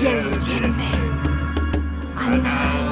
you, Jimmy. And now.